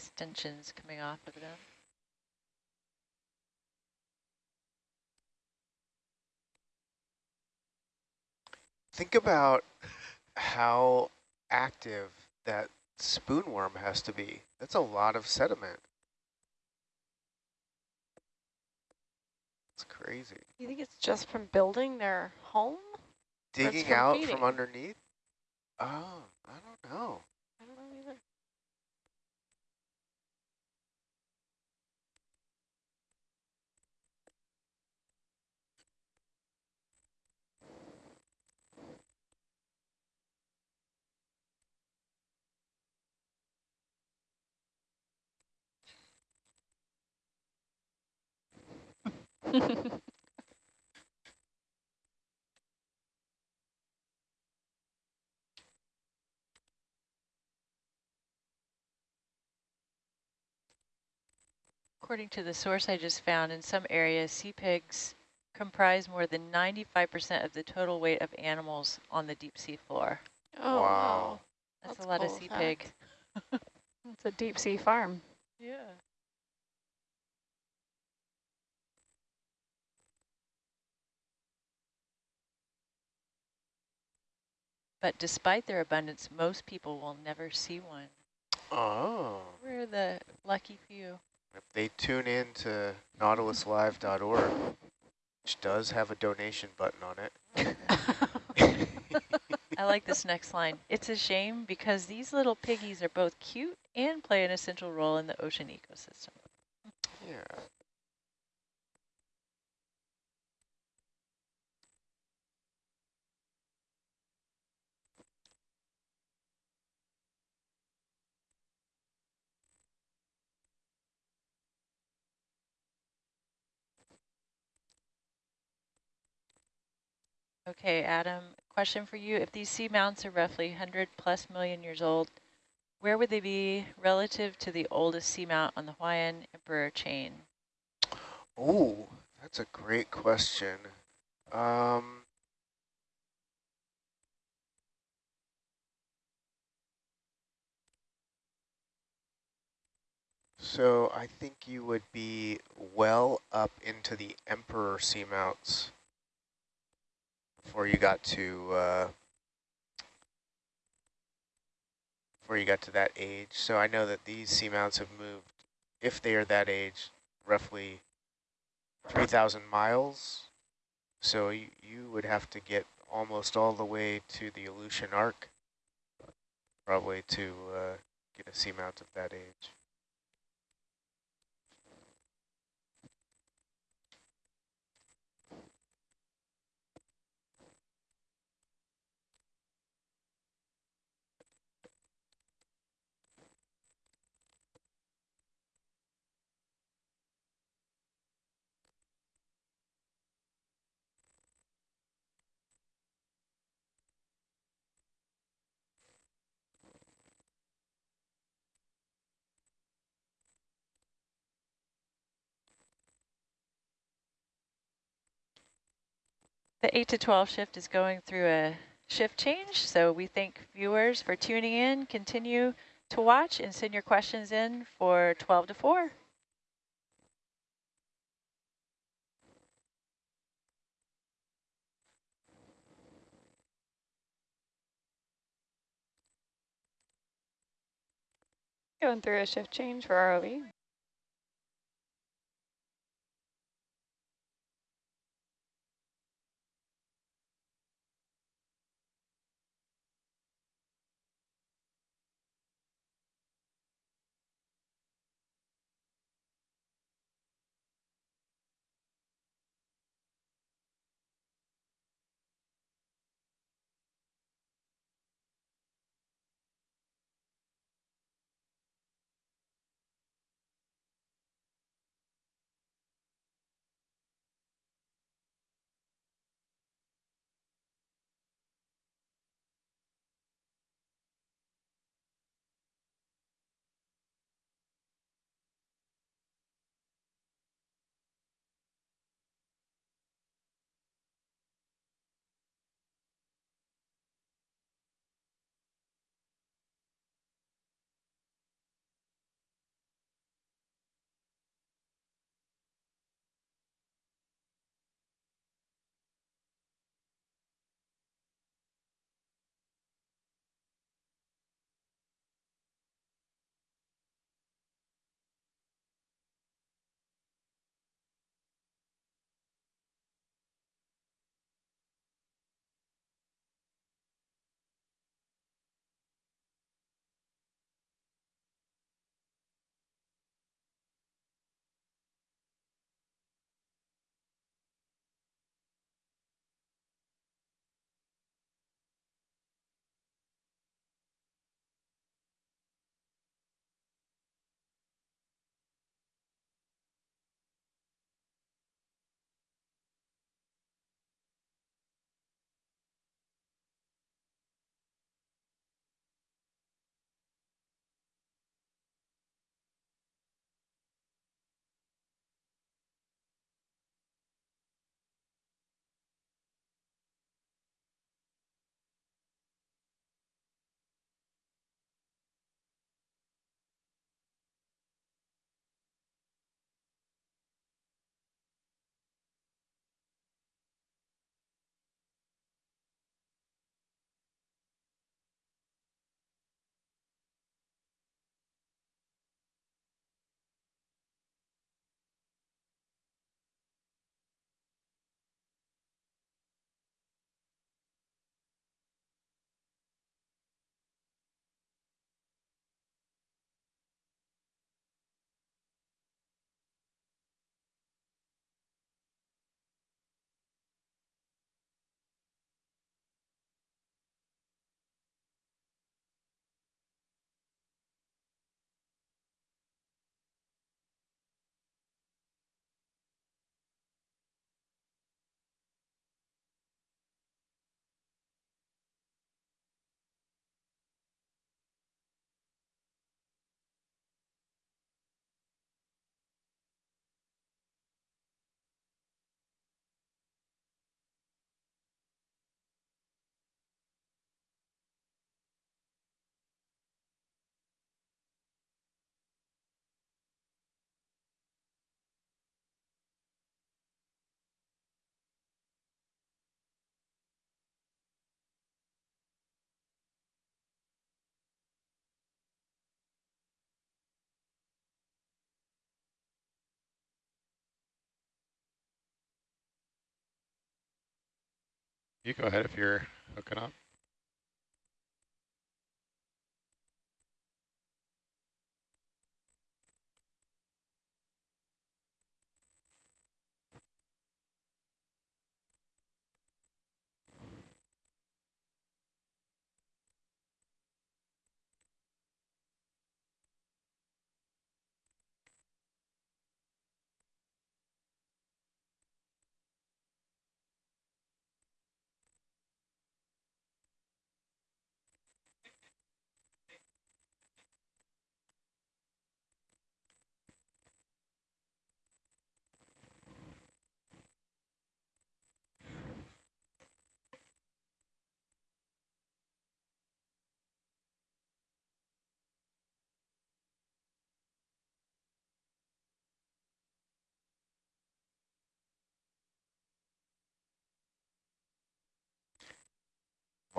extensions coming off of them. Think about how active that spoonworm has to be. That's a lot of sediment. It's crazy. You think it's just from building their home? Digging from out feeding? from underneath? Oh, I don't know. According to the source I just found, in some areas, sea pigs comprise more than 95% of the total weight of animals on the deep sea floor. Oh, Wow. That's, That's a lot cool of sea fact. pig. It's a deep sea farm. Yeah. But despite their abundance, most people will never see one. Oh. We're the lucky few. If they tune in to nautiluslive.org, which does have a donation button on it. I like this next line. It's a shame because these little piggies are both cute and play an essential role in the ocean ecosystem. yeah. Okay, Adam, question for you. If these seamounts are roughly 100 plus million years old, where would they be relative to the oldest seamount on the Hawaiian Emperor chain? Oh, that's a great question. Um, so I think you would be well up into the emperor seamounts before you got to uh, before you got to that age. So I know that these seamounts have moved, if they are that age, roughly 3,000 miles. So you, you would have to get almost all the way to the Aleutian Arc, probably to uh, get a seamount of that age. The 8 to 12 shift is going through a shift change, so we thank viewers for tuning in. Continue to watch and send your questions in for 12 to 4. Going through a shift change for ROV. You go ahead if you're hooking up.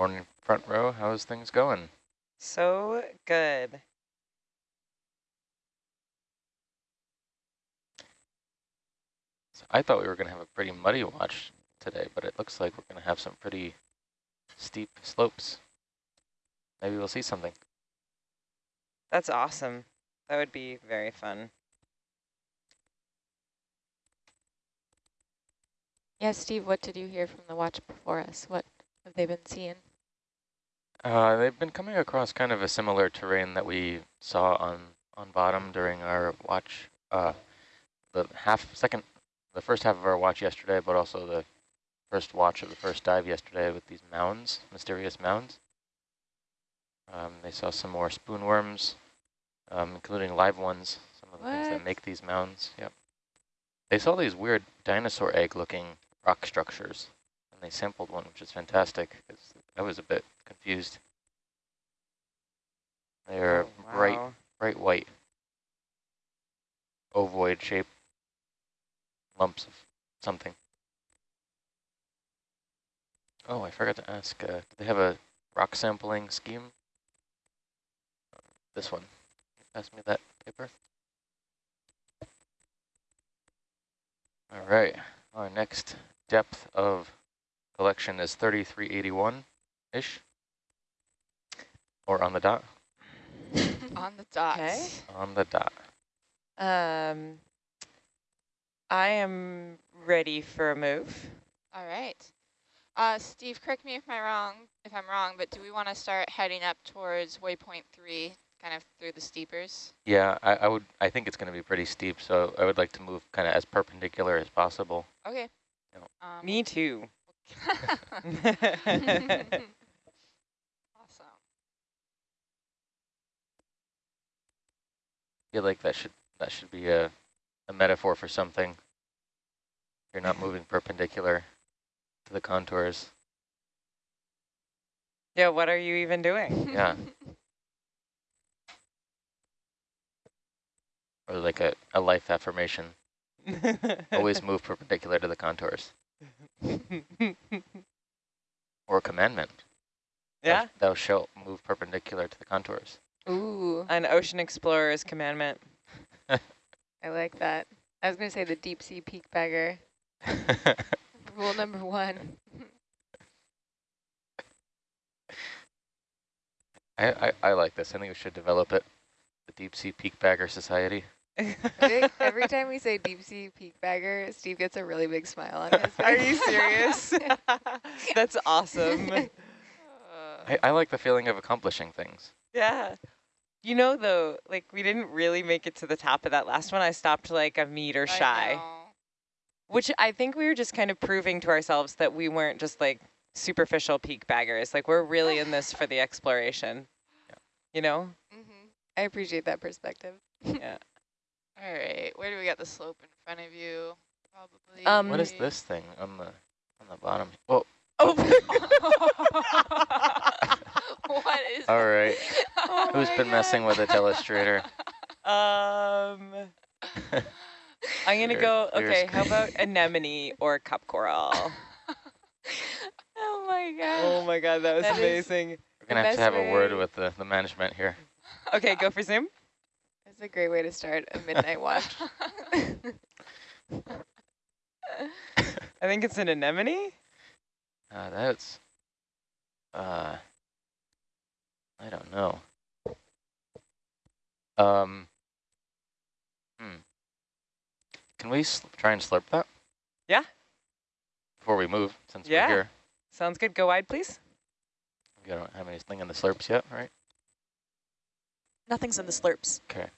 Morning front row, how's things going? So good. So I thought we were going to have a pretty muddy watch today, but it looks like we're going to have some pretty steep slopes. Maybe we'll see something. That's awesome. That would be very fun. Yeah, Steve, what did you hear from the watch before us? What have they been seeing? Uh, they've been coming across kind of a similar terrain that we saw on, on bottom during our watch, uh, the half second, the first half of our watch yesterday, but also the first watch of the first dive yesterday with these mounds, mysterious mounds. Um, they saw some more spoonworms, um, including live ones, some of the things that make these mounds. Yep. They saw these weird dinosaur egg-looking rock structures, and they sampled one, which is fantastic. 'cause I was a bit confused. They're Oh, bright, wow. bright white, ovoid shape lumps of something. Oh, I forgot to ask, uh, do they have a rock sampling scheme? This one. Pass me that paper. All right, our next depth of collection is 3381-ish, or on the dot, On the dot. Okay. on the dot. Um, I am ready for a move. All right. Uh, Steve, correct me if I'm wrong, if I'm wrong, but do we want to start heading up towards waypoint three, kind of through the steepers? Yeah, I, I would. I think it's going to be pretty steep, so I would like to move kind of as perpendicular as possible. Okay. Yep. Um, Me too. awesome. I feel like that should that should be a a metaphor for something. You're not mm-hmm. moving perpendicular to the contours. yeah, what are you even doing? Yeah. Or like a, a life affirmation. Always move perpendicular to the contours. Or a commandment. Thou- yeah, Thou shalt move perpendicular to the contours. Ooh, an ocean explorer's commandment. I like that. I was going to say the deep sea peak bagger. Rule number one. I, I, I like this. I think we should develop it. The Deep Sea Peak Bagger Society. Every time we say deep sea peak bagger, Steve gets a really big smile on his face. Are you serious? That's awesome. I, I like the feeling of accomplishing things. Yeah. You know, though, like we didn't really make it to the top of that last one. I stopped like a meter I shy, know. which I think we were just kind of proving to ourselves that we weren't just like superficial peak baggers. Like we're really in this for the exploration. You know? Mhm. I appreciate that perspective. Yeah. All right. Where do we got the slope in front of you? Probably. Um, What is this thing on the on the bottom? Oh, Oh. what is all right. Oh Who's my been messing with the telestrator? um, I'm gonna Clear- go. clear Okay, how about anemone or cup coral? Oh my god. oh my god, that was That is- amazing. We're gonna have to best have a word with the, the management here. Okay, go for zoom. That's a great way to start a midnight watch. I think it's an anemone. Uh, that's, uh, I don't know. Um, hmm. Can we try and slurp that? Yeah. Before we move, since yeah. we're here. Sounds good. Go wide, please. We don't have anything in the slurps yet, right? Nothing's in the slurps. Okay.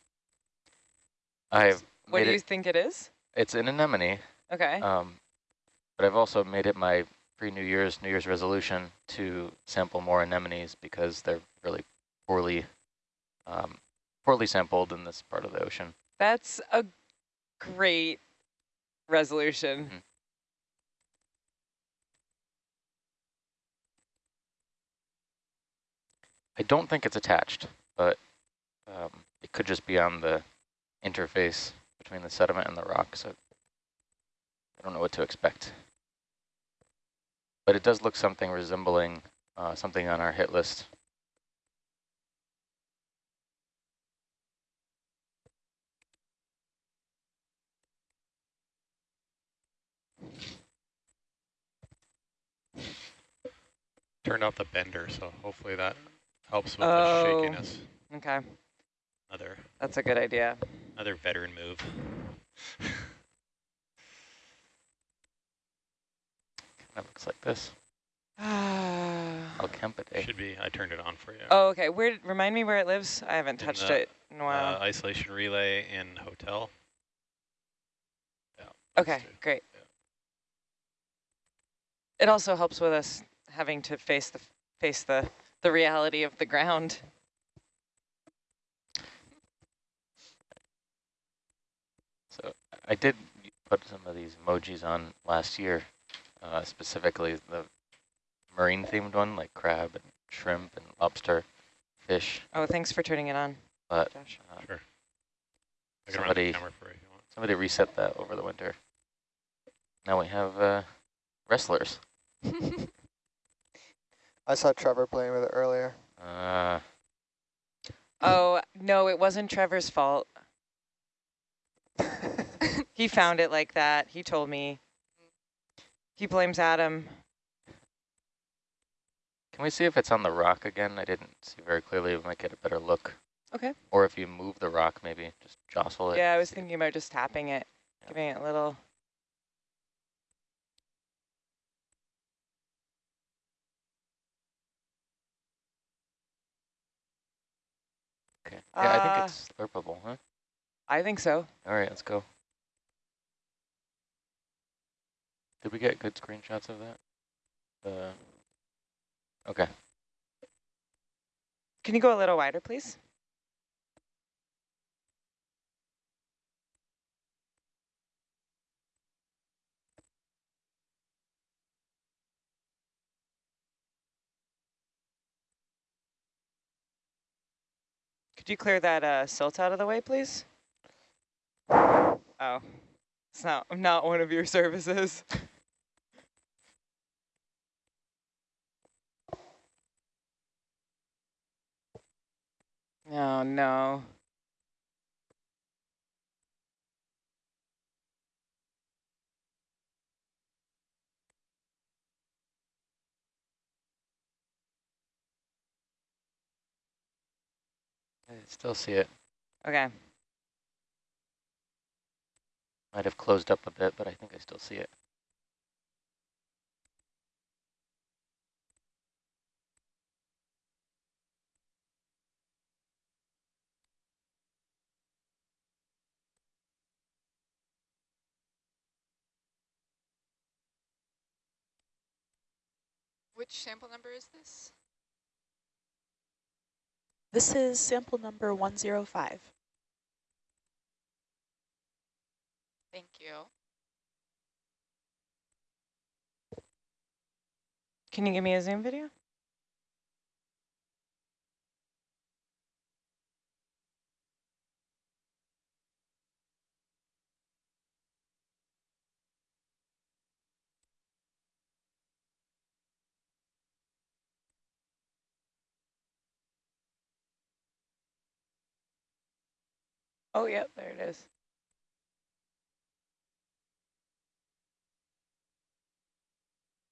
I've What do you it, think it is? It's an anemone. Okay. Um, but I've also made it my pre-New Year's, New Year's resolution to sample more anemones because they're really poorly, um, poorly sampled in this part of the ocean. That's a great resolution. Mm -hmm. I don't think it's attached, but um, it could just be on the interface between the sediment and the rock, so I don't know what to expect. But it does look something resembling uh, something on our hit list. Turned off the bender, so hopefully that helps with oh, the shakiness. Okay. Another. That's a good idea. Another veteran move. That looks like this. Alcampide. Should be. I turned it on for you. Oh, okay. Where? Remind me where it lives. I haven't in touched the, it in a while. Uh, isolation relay in hotel. Yeah. Okay, great. Yeah. It also helps with us having to face the face the the reality of the ground. So I did put some of these emojis on last year uh, specifically the marine themed one, like crab and shrimp and lobster, fish. Oh, thanks for turning it on, but, Josh. Uh, sure. somebody, somebody reset that over the winter. Now we have uh, wrestlers. I saw Trevor playing with it earlier. Uh, oh, no, it wasn't Trevor's fault. he found it like that. He told me. He blames Adam. Can we see if it's on the rock again? I didn't see very clearly. We might get a better look. Okay. Or if you move the rock, maybe just jostle it. Yeah, I was thinking about just tapping it, yeah. giving it a little. Okay. Yeah, uh, I think uh, it's slurpable, huh? I think so. All right, let's go. Did we get good screenshots of that? Uh, okay. Can you go a little wider, please? Could you clear that uh, silt out of the way, please? Oh, it's not, not one of your services. Oh, no. I still see it. Okay. Might have closed up a bit, but I think I still see it. Which sample number is this? This is sample number 105. Thank you. Can you give me a Zoom video? Oh, yeah, there it is.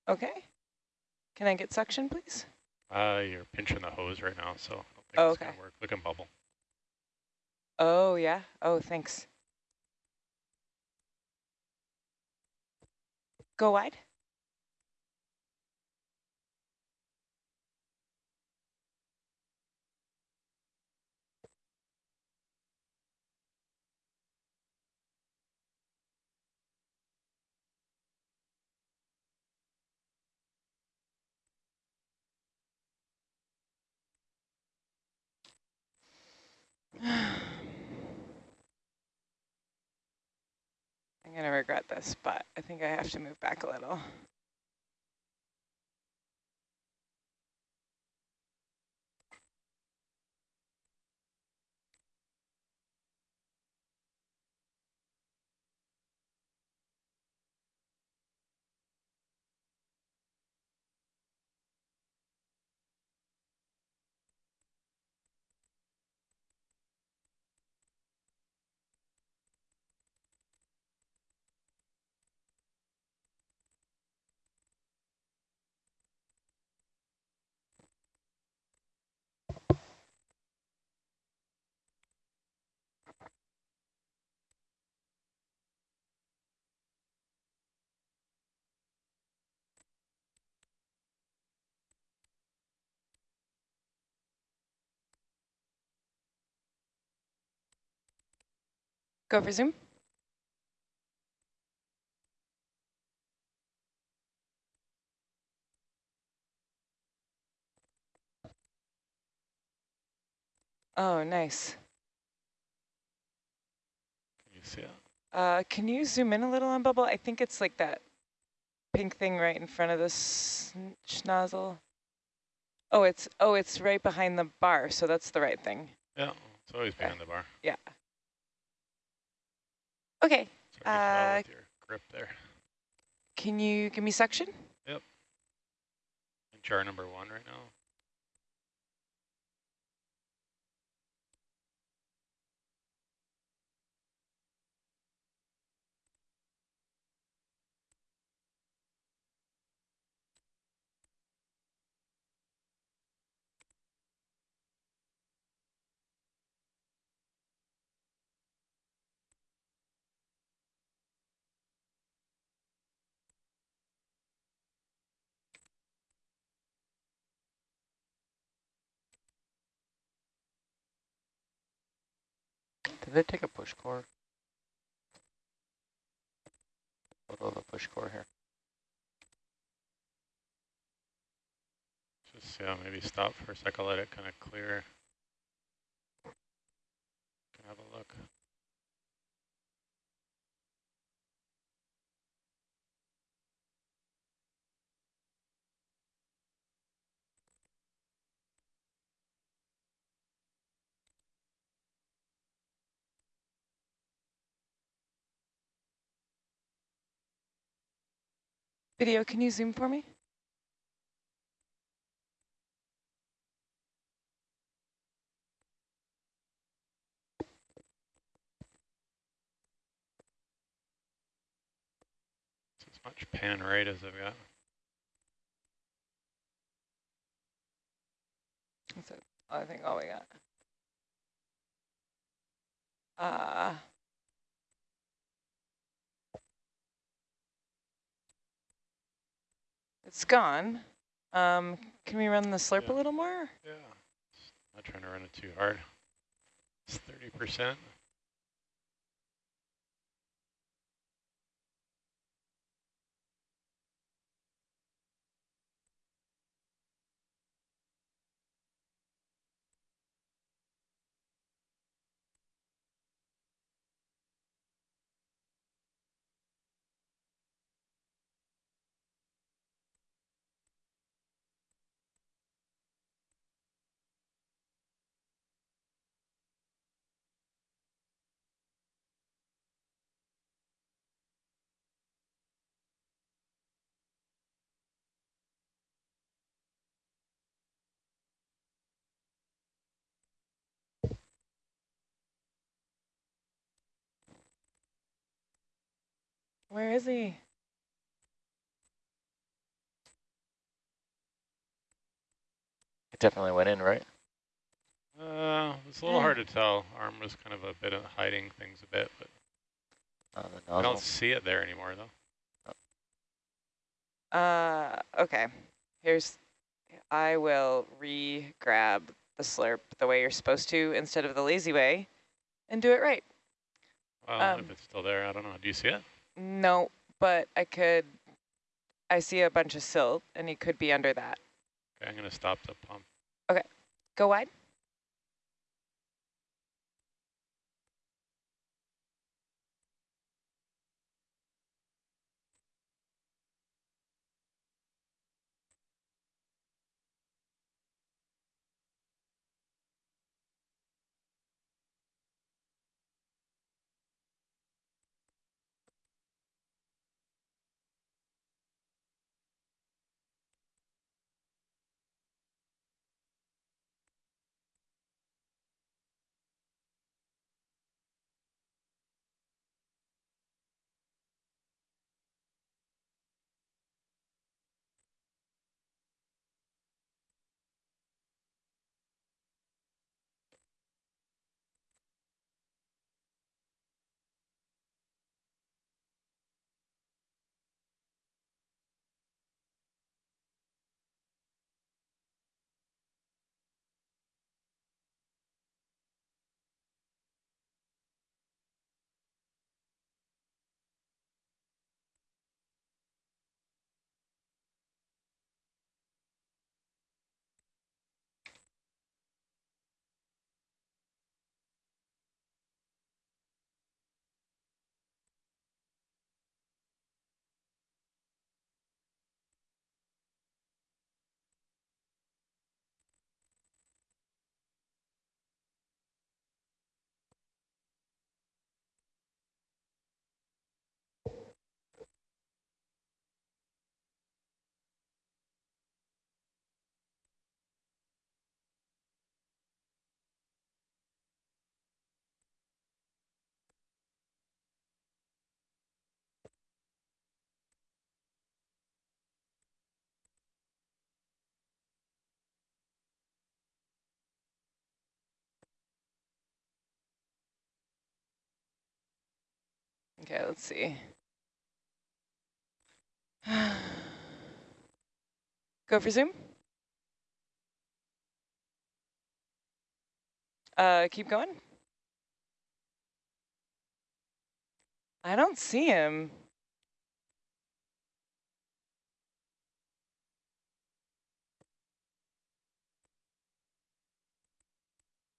Okay. Can I get suction, please? Uh, you're pinching the hose right now, so I don't think Oh, it's okay. gonna work. Look and bubble. Oh, yeah. Oh, thanks. Go wide. I'm going to regret this, but I think I have to move back a little. Go for zoom. Oh, nice. Can you see it? Uh, can you zoom in a little on bubble? I think it's like that pink thing right in front of the schnozzle. Oh, it's oh, it's right behind the bar, so that's the right thing. Yeah, it's always behind the bar. Yeah. Okay. It's hard to tell Uh, grip there. Can you give me suction? Yep. In jar number one right now. Did they take a push core? Photo of a push core here. Just yeah, maybe stop for a second, let it kind of clear. Have a look. Video, can you zoom for me? It's as much pan right as I've got. That's it. I think all we got. Uh, it's gone. Um, can we run the slurp Yeah. a little more? Yeah. Not trying to run it too hard. It's 30%. Where is he? It definitely went in, right? Uh, it's a little Eh. hard to tell. Arm was kind of a bit of hiding things a bit, but On I don't see it there anymore though. Uh, okay. Here's, I will re-grab the slurp the way you're supposed to instead of the lazy way and do it right. Well, Um, if it's still there, I don't know. Do you see it? No, but I could, I see a bunch of silt and he could be under that. Okay, I'm going to stop the pump. Okay, go wide. Okay, let's see. Go for zoom. Uh, keep going. I don't see him.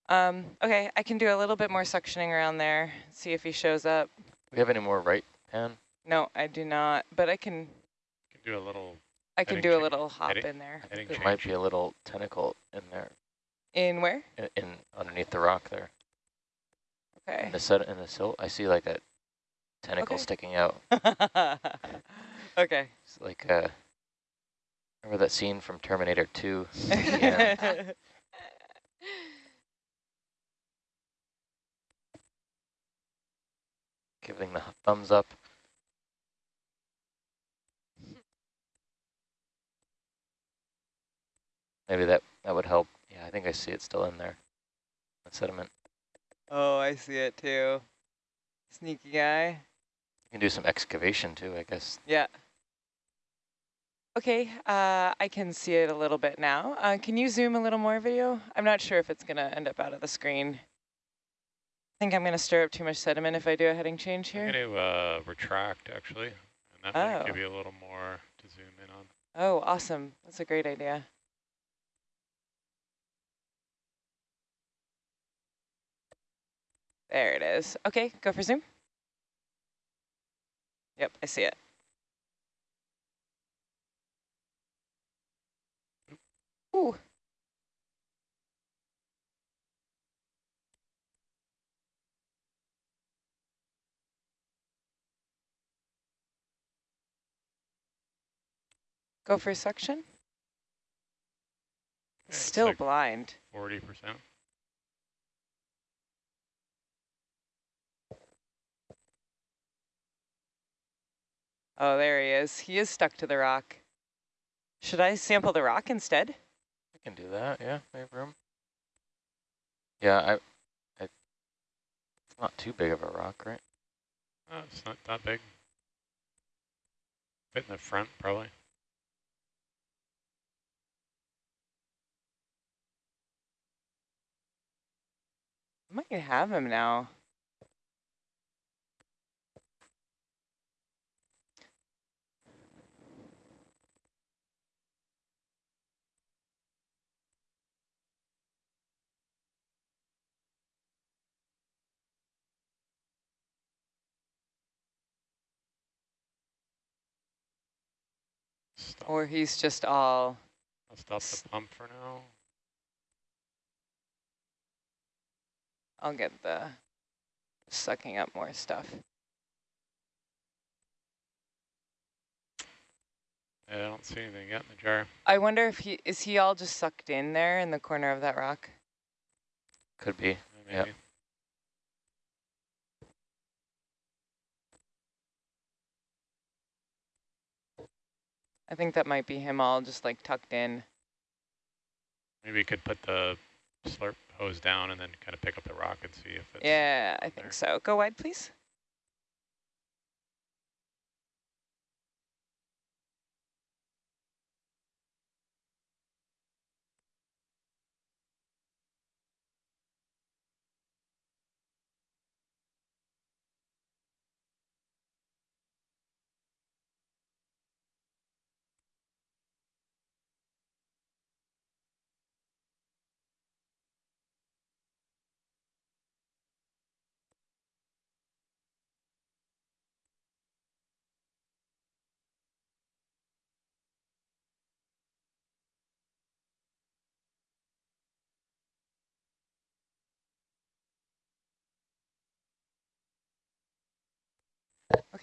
Um, okay, I can do a little bit more suctioning around there, see if he shows up. Do we have any more right pan? No, I do not, but I can can do a little I can Heading do a little hop Heading- in there. heading There change. might be a little tentacle in there, In where? in, in underneath the rock there. Okay. In the set in the silt, I see like a tentacle Okay. sticking out. okay. It's like uh, remember that scene from Terminator 2? Giving the thumbs up. Maybe that that would help. Yeah, I think I see it still in there. The sediment. oh, I see it too. Sneaky guy. You can do some excavation too, I guess. Yeah. Okay, uh, I can see it a little bit now. Uh, can you zoom a little more video? I'm not sure if it's going to end up out of the screen. I think I'm going to stir up too much sediment if I do a heading change here. I'm going to uh, retract actually, and that might Oh. give you a little more to zoom in on. Oh, awesome. That's a great idea. There it is. Okay, go for zoom. Yep, I see it. Ooh. Go for suction. Okay, Still like blind. 40%. Oh, there he is. He is stuck to the rock. Should I sample the rock instead? I can do that, yeah, we have room. Yeah, I, I, it's not too big of a rock, right? Oh, it's not that big. Fit in the front, probably. Might have him now. Stop. Or he's just all, I'll stop the pump for now. I'll get the sucking up more stuff. I don't see anything yet in the jar. I wonder if he, is he all just sucked in there in the corner of that rock? Could be. Uh, Yep. I think that might be him all just like tucked in. Maybe you could put the slurp hose down and then kind of pick up the rock and see if it's Yeah, I there. think so. Go wide, please.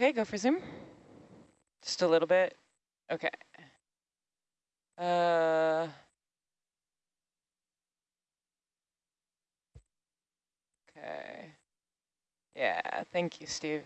Okay, go for zoom. Just a little bit. Okay. Uh. Okay. Yeah, thank you, Steve.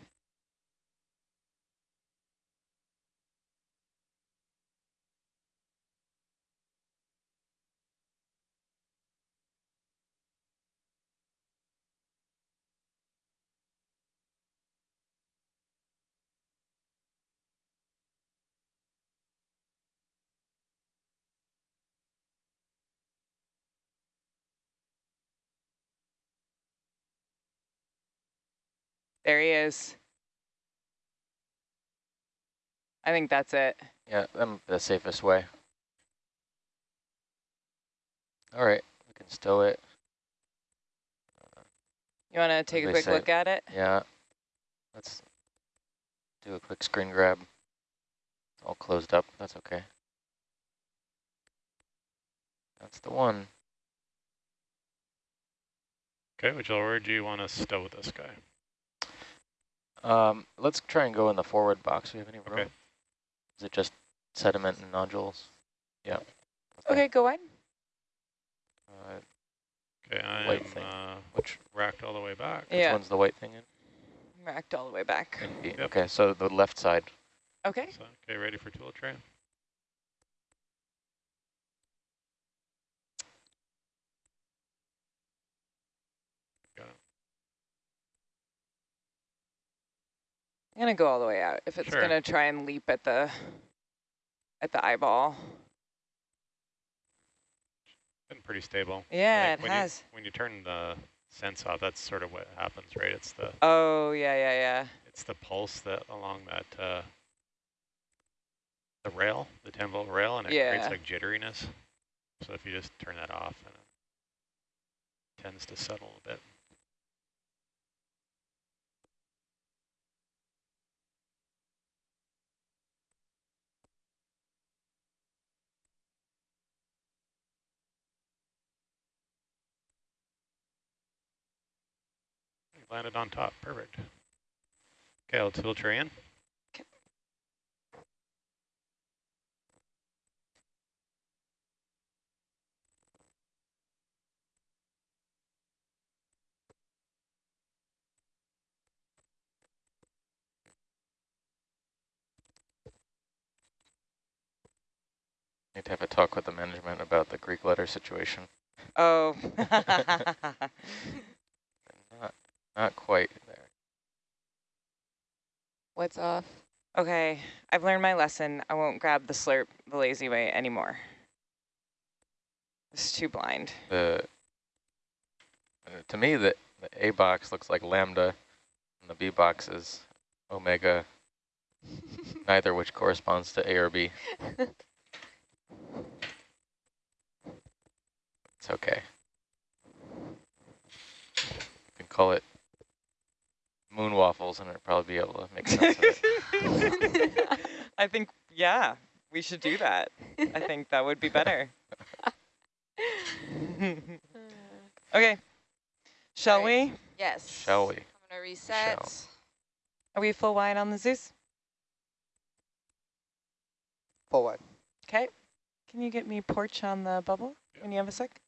There he is. I think that's it. Yeah, um, the safest way. All right, we can stow it. You want to take a quick look at it? Yeah, let's do a quick screen grab. It's all closed up, that's okay. That's the one. Okay, which where do you want to stow this guy? Um, let's try and go in the forward box. Do we have any room? Okay. Is it just sediment and nodules? Yeah. Okay, go wide. Uh, Okay, I White am thing. uh, which racked all the way back. Yeah. which one's the white thing in? racked all the way back. Yep. Okay, so the left side. Okay. So, okay, ready for tool tray? Got it. I'm gonna go all the way out if it's Sure. gonna try and leap at the at the eyeball. Been pretty stable. Yeah, it when has. You, when you turn the sense off, that's sort of what happens, right? It's the Oh yeah, yeah, yeah. it's the pulse that along that uh, the rail, the 10 volt rail, and it Yeah. creates like jitteriness. So if you just turn that off, it tends to settle a bit. Landed on top, perfect. Okay, I'll tilt tray in. Need to have a talk with the management about the Greek letter situation. Oh. Not, not quite there. What's off? okay, I've learned my lesson. I won't grab the slurp the lazy way anymore. It's too blind. The uh, to me the, the A box looks like lambda, and the B box is omega. neither which corresponds to A or B. It's okay. You can call it moon waffles and it'll probably be able to make sense of it. I think, yeah, we should do that. I think that would be better. okay. Shall Right. we? Yes. Shall we? I'm going to reset. Shall. Are we full wide on the Zeus? Full wide. Okay. Can you get me porch on the bubble when you have a sec?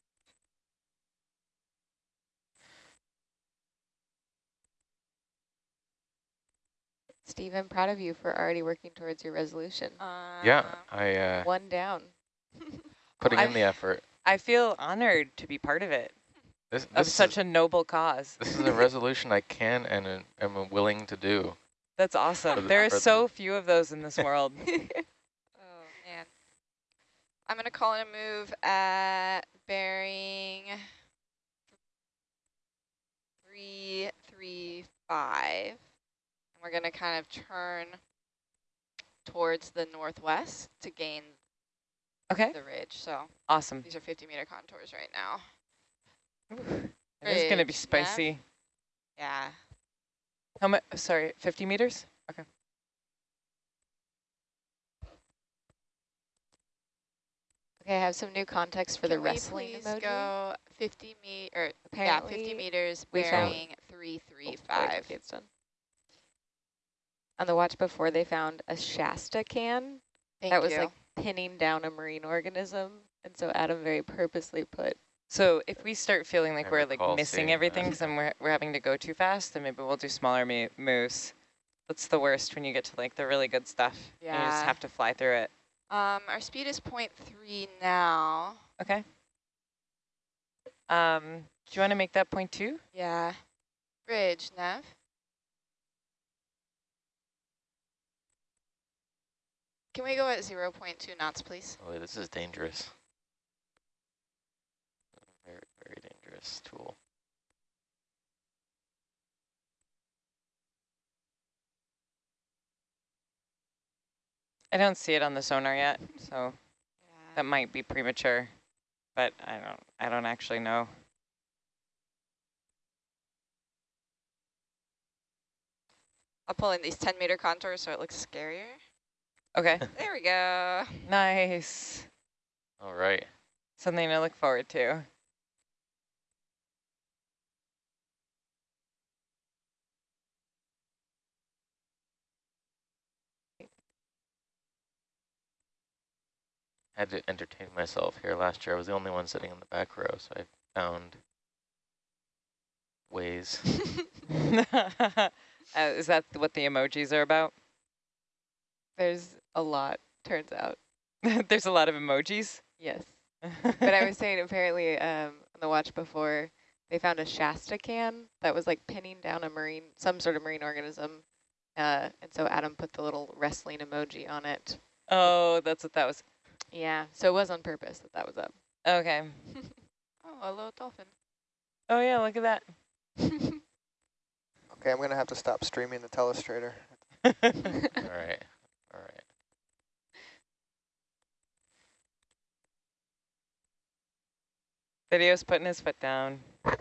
Steve, I'm proud of you for already working towards your resolution. Yeah, Uh, I uh, One down. putting in I- the effort. I feel honored to be part of it, This of this such is, a noble cause. this is a resolution I can and uh, am willing to do. That's awesome. the- There are for the- so few of those in this world. Oh, man. I'm going to call in a move at bearing 335. And we're going to kind of turn towards the northwest to gain Okay, the ridge. So awesome. these are 50 meter contours right now. It is going to be spicy. Yeah. How much? Sorry, 50 meters? Okay. Okay, I have some new context for the Can we wrestling please emoji. go 50 me or yeah, 50 meters we found- bearing Oh, 335. okay, it's done. On the watch before, they found a Shasta can Thank that was you. like pinning down a marine organism. And so Adam very purposely put, So if we start feeling like I we're like missing everything that. because then we're, we're having to go too fast, then maybe we'll do smaller mo moves. That's the worst when you get to like the really good stuff. and You just have to fly through it. um, our speed is 0.3 now. Okay. Um, do you want to make that point two? Yeah. Bridge, Nav. Can we go at 0 0.2 knots, please? Oh, this is dangerous. Very, very dangerous tool. I don't see it on the sonar yet, so Yeah. that might be premature, but I don't, I don't actually know. I'll pull in these 10 meter contours so it looks scarier. Okay, There we go. nice. All right. Something to look forward to. I had to entertain myself here last year. I was the only one sitting in the back row, so I found ways. uh, is that what the emojis are about? there's a lot, turns out. There's a lot of emojis. Yes. But I was saying apparently um, on the watch before, they found a Shasta can that was like pinning down a marine, some sort of marine organism. Uh, and so Adam put the little wrestling emoji on it. oh, that's what that was. Yeah, so it was on purpose that that was up. Okay. Oh, a little dolphin. Oh yeah, look at that. Okay, I'm going to have to stop streaming the telestrator. all right. All right. Video's putting his foot down. I'm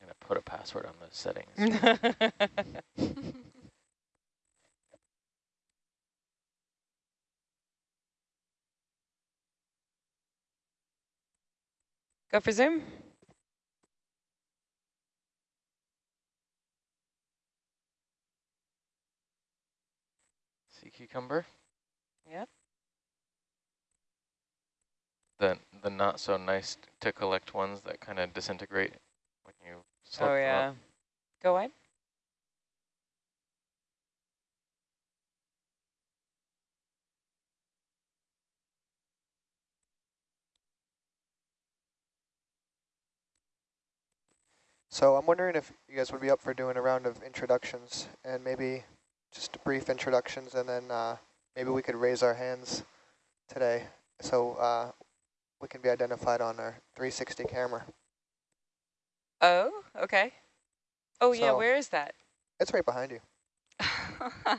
going to put a password on those settings. Go for Zoom. Sea cucumber. the the not so nice to collect ones that kind of disintegrate when you slip Oh yeah. Go on. So I'm wondering if you guys would be up for doing a round of introductions and maybe just brief introductions and then uh, maybe we could raise our hands today. So uh, we can be identified on our 360 camera. Oh, okay. Oh yeah, where is that? It's right behind you.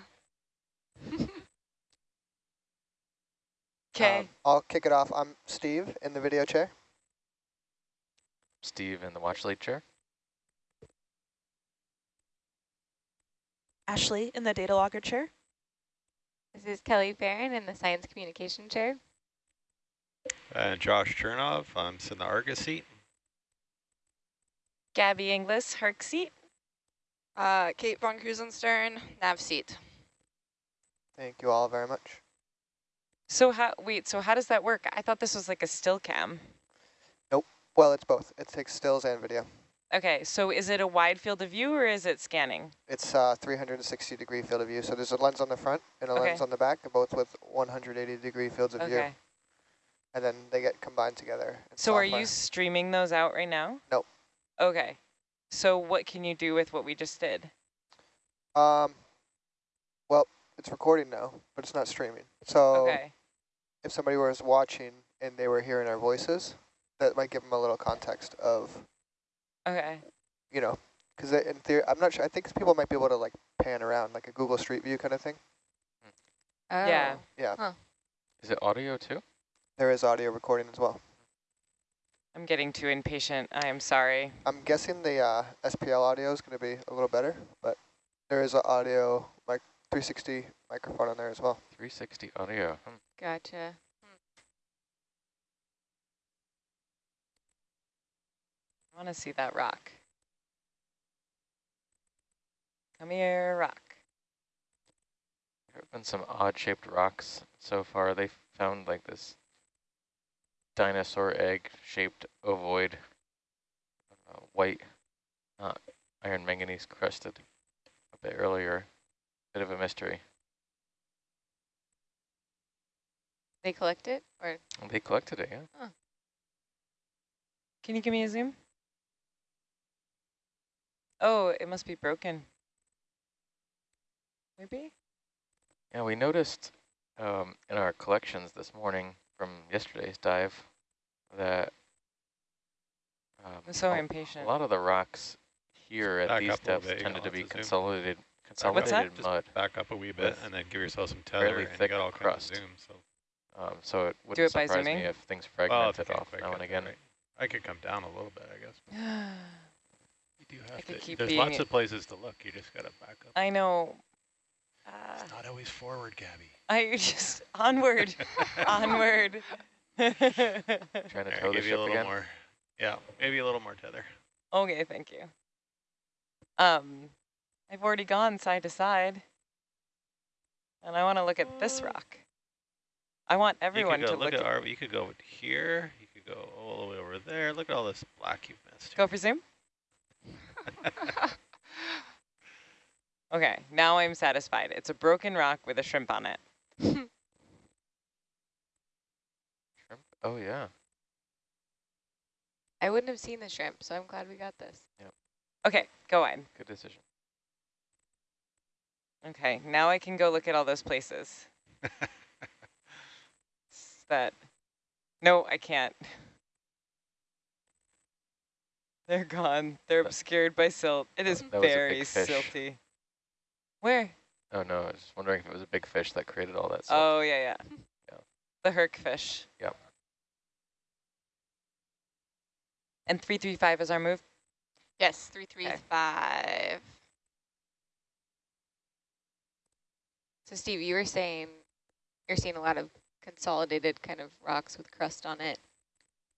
Okay. Um, I'll kick it off. I'm Steve in the video chair. Steve in the watch lead chair. Ashley in the data logger chair. This is Kelly Barron in the science communication chair. And Josh Chernov, I'm sitting in the Argus seat. Gabby Inglis, Herc seat. Uh, Kate von Krusenstern, nav seat. Thank you all very much. So how, wait, so how does that work? I thought this was like a still cam. Nope. Well, it's both. It takes stills and video. Okay, so is it a wide field of view or is it scanning? It's uh, 360 degree field of view. So there's a lens on the front and a Okay. lens on the back, both with 180 degree fields of view. Okay. And then they get combined together. in So are you streaming those out right now? Nope. Okay. So what can you do with what we just did? Um, well, it's recording now, but it's not streaming. So Okay. if somebody was watching and they were hearing our voices, that might give them a little context of, Okay. you know, because in theory, I'm not sure. I think people might be able to like pan around like a Google Street View kind of thing. Oh. Yeah. Yeah, Is it audio too? There is audio recording as well. I'm getting too impatient. I am sorry. I'm guessing the uh, SPL audio is going to be a little better, but there is an audio like 360 microphone on there as well. 360 audio. Hmm. Gotcha. I want to see that rock. Come here, rock. There have been some odd-shaped rocks so far. They found like this dinosaur egg-shaped ovoid, uh, white, not iron manganese crusted a bit earlier. Bit of a mystery. They collect it or They collected it, yeah. Can you give me a zoom? Oh, it must be broken. Maybe? Yeah, we noticed um, in our collections this morning from yesterday's dive that um, I'm so a, impatient. a lot of the rocks here at these up a little depths bit, tended to be lots of zoom. consolidated, What's that? consolidated Just back up a wee bit and then give yourself some fairly tether and you got all crust. kinds of zoom. So, Um, so it Do wouldn't it by surprise me zooming? if things well, if fragmented you off now get and again. right. I could come down a little bit, I guess. You do have could to. keep There's lots of places to look. You just got to back up. I know. Uh, It's not always forward, Gabby. I just, onward, onward. Trying to There, tow the give you a little again. more. Yeah, maybe a little more tether. okay, thank you. Um, I've already gone side to side. And I want to look at this rock. I want everyone you could to look, look at at, our. You could go here. You could go all the way over there. Look at all this black you've missed. Go for zoom? Okay, now I'm satisfied. It's a broken rock with a shrimp on it. Shrimp? Oh yeah. I wouldn't have seen the shrimp, so I'm glad we got this. Okay, go on. Good decision. Okay, now I can go look at all those places. That, no, I can't. They're gone. They're obscured by silt. It is that was a big very silty. Where? Oh no, I was just wondering if it was a big fish that created all that. silt. Oh, yeah, yeah. Yeah. The herc fish. Yep. And 335 is our move? Yes, three, three, five. So Steve, you were saying you're seeing a lot of consolidated kind of rocks with crust on it.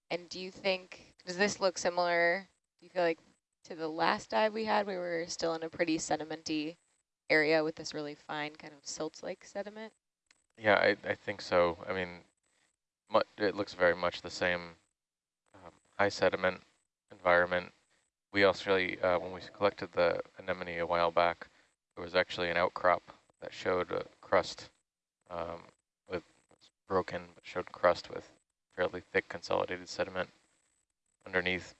And do you think, does this look similar, do you feel like to the last dive we had, we were still in a pretty sedimenty area with this really fine kind of silt-like sediment? Yeah, I, I think so. I mean, it looks very much the same high sediment environment. We actually, uh, when we collected the anemone a while back, there was actually an outcrop that showed a crust um, with broken, but showed crust with fairly thick consolidated sediment underneath.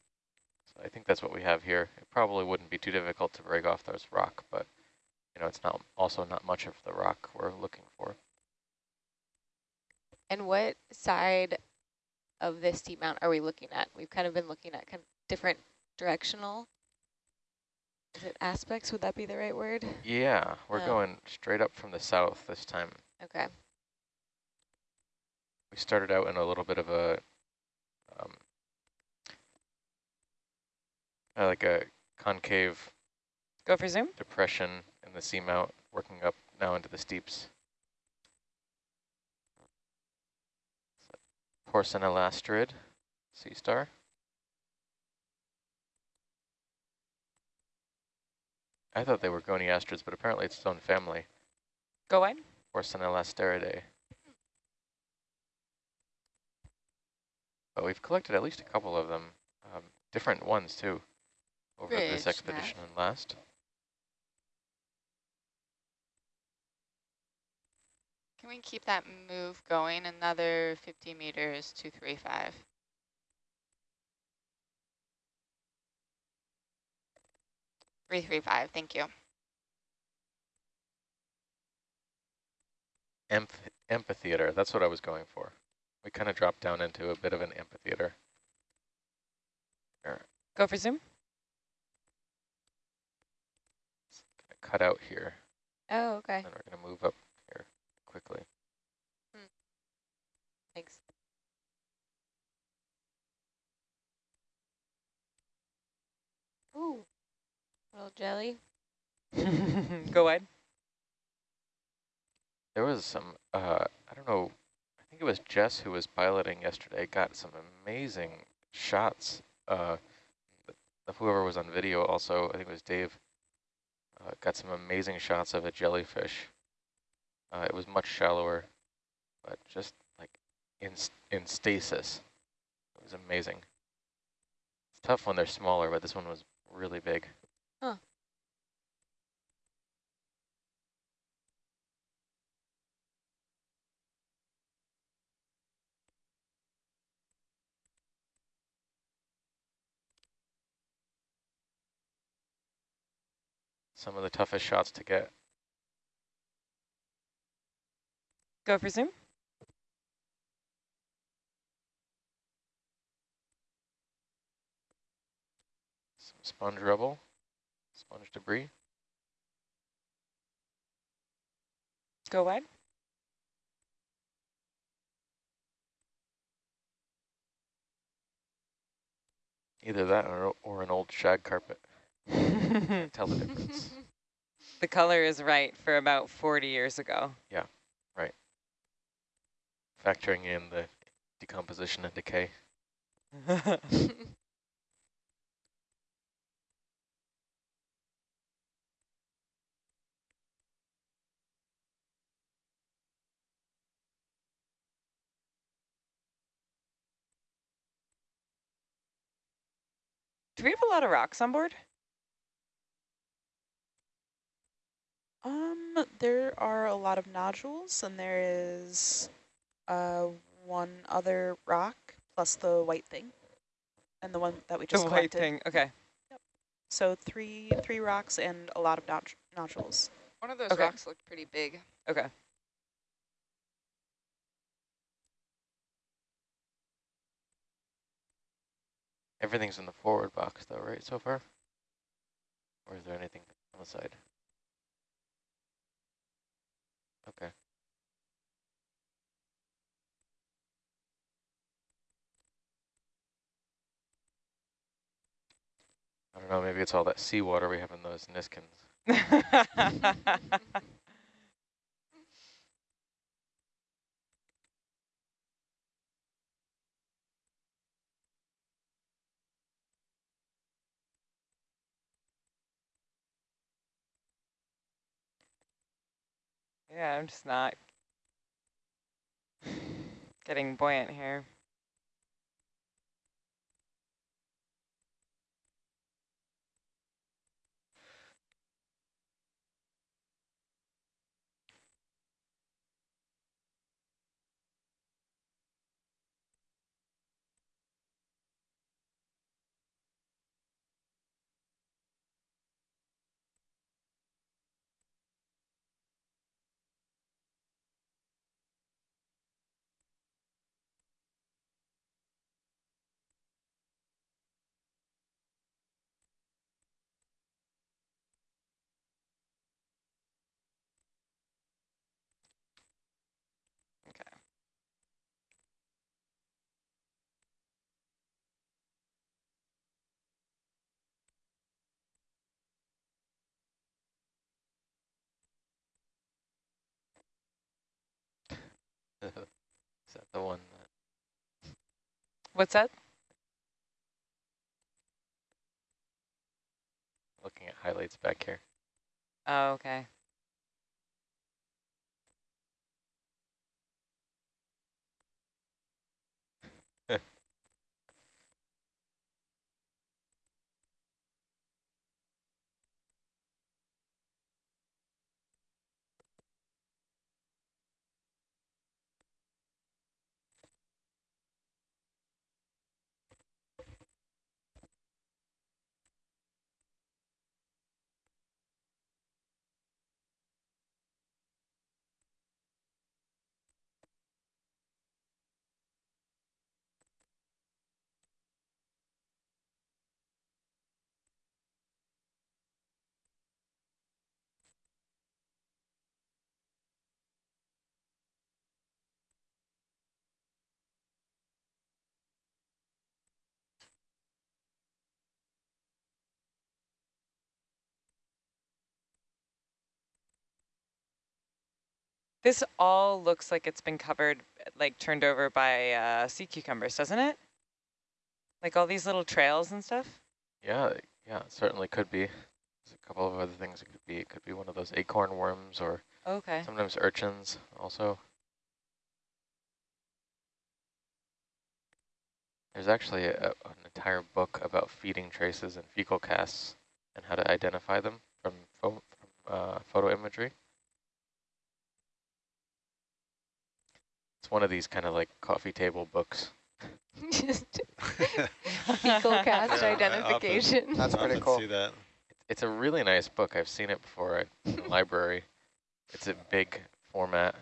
So I think that's what we have here. It probably wouldn't be too difficult to break off those rock, but you know, it's not also not much of the rock we're looking for. And what side of this seamount are we looking at? We've kind of been looking at kind of different directional is it aspects? Would that be the right word? Yeah, we're Oh. going straight up from the south this time. Okay. We started out in a little bit of a, um, uh, like a concave Go for zoom. depression in the seamount, working up now into the steeps. Porcine sea star. I thought they were goniasterids, but apparently it's its own family. Go wide. Porcellanasteridae. But we've collected at least a couple of them, um, different ones too, over this expedition and last. Can we keep that move going another 50 meters to 35? Three three five. Thank you. Amph amphitheater, that's what I was going for. We kind of dropped down into a bit of an amphitheater. Here, Go for zoom. cut out here, Oh, okay. and we're gonna move up quickly. Thanks. Ooh, little jelly. Go ahead. There was some, uh, I don't know, I think it was Jess who was piloting yesterday, got some amazing shots. Uh, of whoever was on video also, I think it was Dave, uh, got some amazing shots of a jellyfish. Uh, it was much shallower, but just like in, in stasis. It was amazing. It's tough when they're smaller, but this one was really big. Huh. Some of the toughest shots to get. Go for zoom. Some sponge rubble, sponge debris. Go wide. Either that or, or an old shag carpet. Tell the difference. The color is right for about 40 years ago. Factoring in the decomposition and decay. Do we have a lot of rocks on board? Um, there are a lot of nodules, and there is uh one other rock plus the white thing, and the one that we just the white thing. Okay. yep. So three three rocks and a lot of nod nodules. One of those Okay. rocks looked pretty big. Okay. Everything's in the forward box though, right, so far? Or is there anything on the side? Okay. I don't know, maybe it's all that seawater we have in those Niskins. yeah, I'm just not getting buoyant here. Is that the one that What's that? looking at highlights back here? Oh, okay. This all looks like it's been covered, like turned over by uh, sea cucumbers, doesn't it? Like all these little trails and stuff? Yeah, yeah, it certainly could be. There's a couple of other things it could be. It could be one of those acorn worms or Okay. sometimes urchins also. There's actually a, an entire book about feeding traces and fecal casts and how to identify them from, pho from uh, photo imagery. It's one of these kind of like coffee table books. Just fecal cast Yeah, I often- identification. That's pretty cool. See that. It's a really nice book. I've seen it before at the library. It's a big format.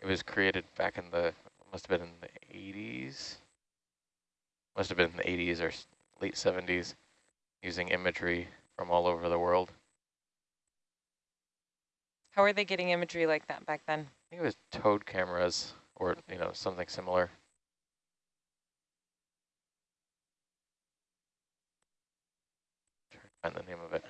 It was created back in the, must have been in the 80s. Must have been in the 80s or late 70s using imagery from all over the world. How are they getting imagery like that back then? I think it was towed cameras or, you know, something similar. To find the name of it.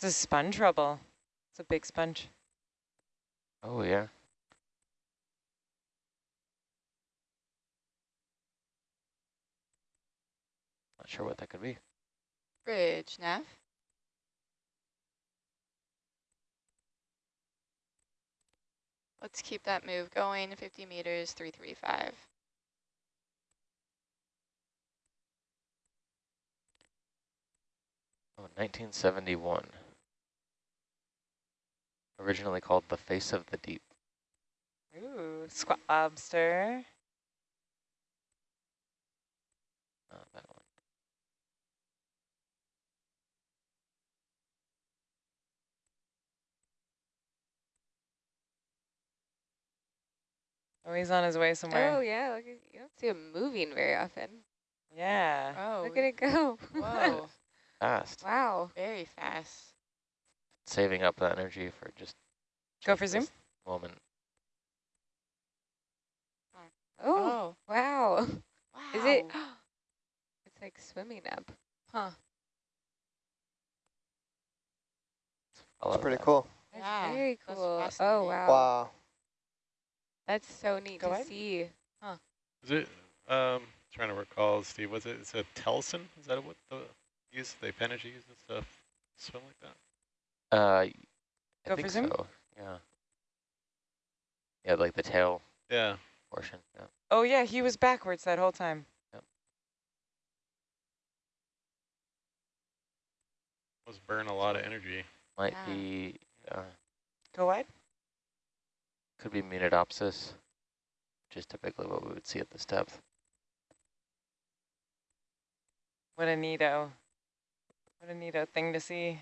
This is sponge rubble. It's a big sponge. Oh, yeah. Not sure what that could be. Bridge, Nav. Let's keep that move going, 50 meters, 335. Oh, 1971. Originally called The Face of the Deep. Ooh, squat lobster. Not that one. Oh, he's on his way somewhere. Oh yeah, look at, you don't see him moving very often. Yeah. Oh, Look at it go. whoa, Fast. wow. very fast. Saving up that energy for just Go for zoom? this moment. Oh, oh. wow. wow. Is it? It's like swimming up. Huh. Follow That's pretty that. cool. That's Yeah, very that's cool. Oh wow. Wow. That's so neat Go to ahead. see. Huh. Is it, um, trying to recall, Steve, was it, is it Telson? Is that what the, use, the appendage use and stuff, swim like that? Uh, I Go for think zoom? so. Yeah. Yeah, like the tail Yeah. portion. Yeah. Oh, yeah, he was backwards that whole time. Yep. Must burn a lot of energy. Might Yeah. be, uh, Go wide. Could be Munidopsis, which is typically what we would see at this depth. What a neato. What a neato thing to see.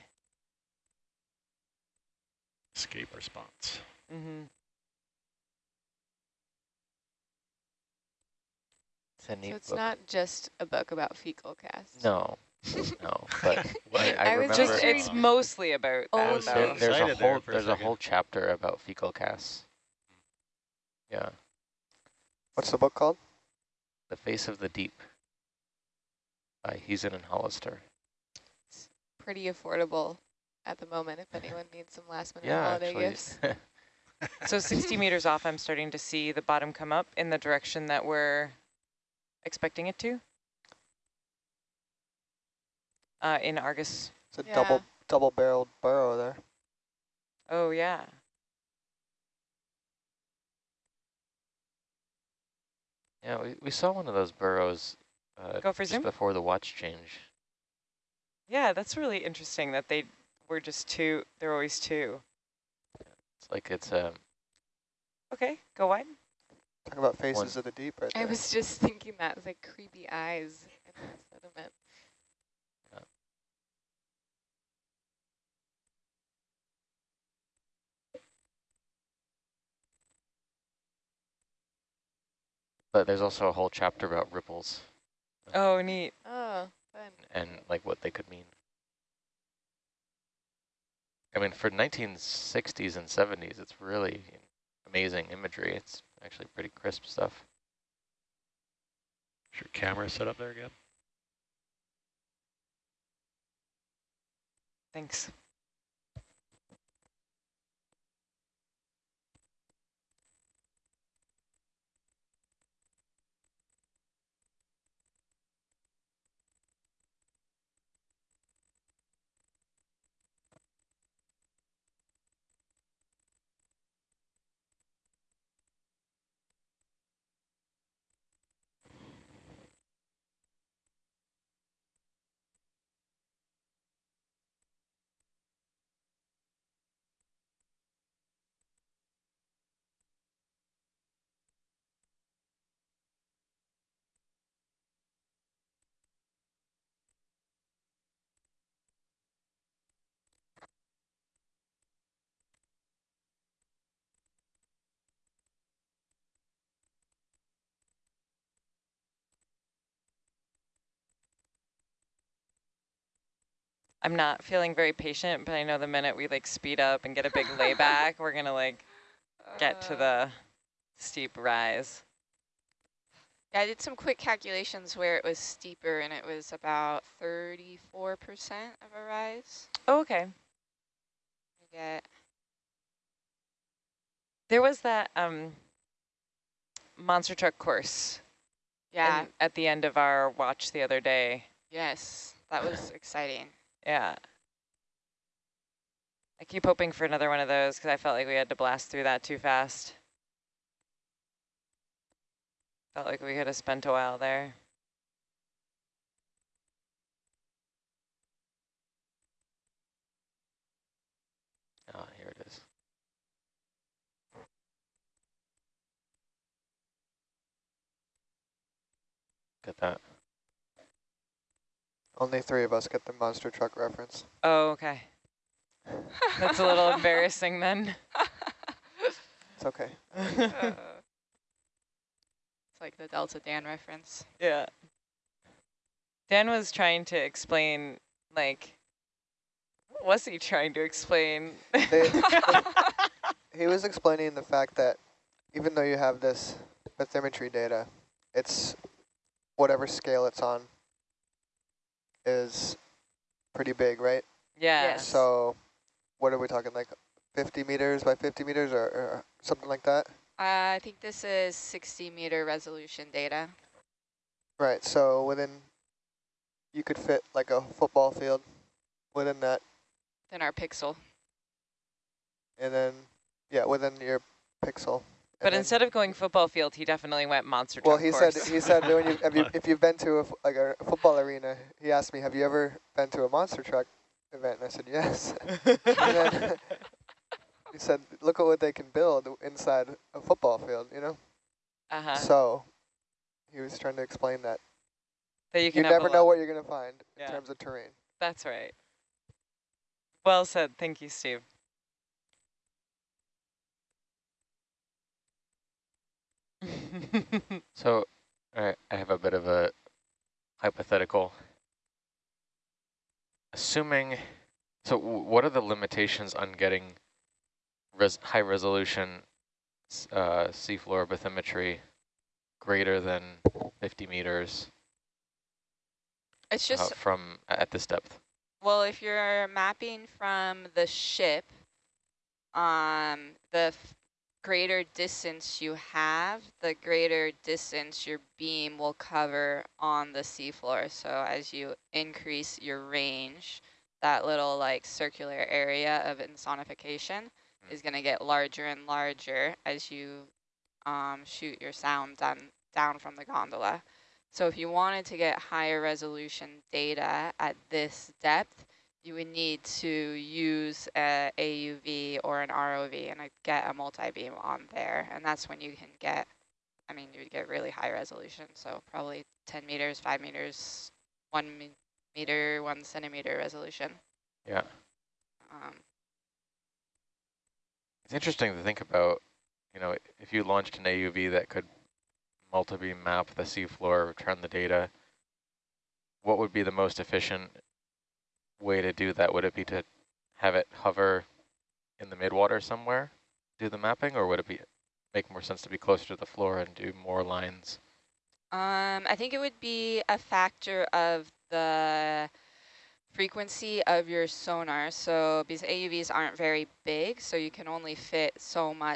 Escape response. Mm-hmm. It's a neat So it's book. not just a book about fecal casts. No, no, but I, I, I was remember just—it's mostly about Oh, that, no. though. there, there's a Excited there whole a there's a whole chapter about fecal casts. Yeah, What's the book called? The Face of the Deep by Heezen and Hollister. It's pretty affordable at the moment if anyone needs some last minute Yeah, holiday actually. gifts. So 60 meters off, I'm starting to see the bottom come up in the direction that we're expecting it to. Uh, in Argus. It's a Yeah. double double barreled burrow there. Oh, yeah. Yeah, we, we saw one of those burrows uh, Go for just zoom? before the watch change. Yeah, that's really interesting that they were just two. They're always two. It's like it's a Okay, go wide. Talking about faces of the deep right I there. was just thinking that, it's like creepy eyes in the sediment. But there's also a whole chapter about ripples um, Oh, neat. Oh, fun. and like what they could mean. I mean, for 1960s and 70s, it's really amazing imagery. It's actually pretty crisp stuff. Is your camera set up there again? Thanks. I'm not feeling very patient, but I know the minute we like speed up and get a big layback, we're gonna like get to the steep rise. Yeah, I did some quick calculations where it was steeper and it was about 34% of a rise. Oh, okay. You get There was that um monster truck course yeah, in- at the end of our watch the other day. yes, that was exciting. Yeah. I keep hoping for another one of those because I felt like we had to blast through that too fast. Felt like we could have spent a while there. Oh, here it is. That. Only three of us get the monster truck reference. Oh, okay. That's a little embarrassing then. It's okay. Uh, it's like the Delta Dan reference. Yeah. Dan was trying to explain, like, what was he trying to explain? They- He was explaining the fact that even though you have this bathymetry data, it's whatever scale it's on is pretty big, right? yeah. So what are we talking, like 50 meters by 50 meters or, or something like that? Uh, I think this is 60 meter resolution data. Right, so within, you could fit like a football field within that, Then our pixel. and then, yeah, within your pixel. But and then- instead of going football field, he definitely went monster Well, he course. said he said when you, have you if you've been to a, f- like a football arena, he asked me, have you ever been to a monster truck event? And I said yes. then he said, look at what they can build inside a football field, you know. uh-huh. So he was trying to explain that That you you can have never know what you're gonna find Yeah. in terms of terrain. That's right. Well said. Thank you, Steve. So, right, I have a bit of a hypothetical. Assuming, so w- what are the limitations on getting res high resolution uh, seafloor bathymetry greater than 50 meters It's uh, just from at this depth? well, if you're mapping from the ship, um, the greater distance you have, the greater distance your beam will cover on the seafloor. So as you increase your range, that little like circular area of insonification mm. is going to get larger and larger as you um, shoot your sound down, down from the gondola. So if you wanted to get higher resolution data at this depth, you would need to use a AUV or an ROV and get a multi-beam on there. And that's when you can get, I mean, you would get really high resolution. So probably 10 meters, 5 meters, 1 meter, 1 centimeter resolution. Yeah. Um, it's interesting to think about, you know, if you launched an AUV that could multi-beam map the seafloor, return the data, what would be the most efficient way to do that? Would it be to have it hover in the midwater somewhere, do the mapping, or would it be make more sense to be closer to the floor and do more lines? Um, I think it would be a factor of the frequency of your sonar. So because AUVs aren't very big, so you can only fit so much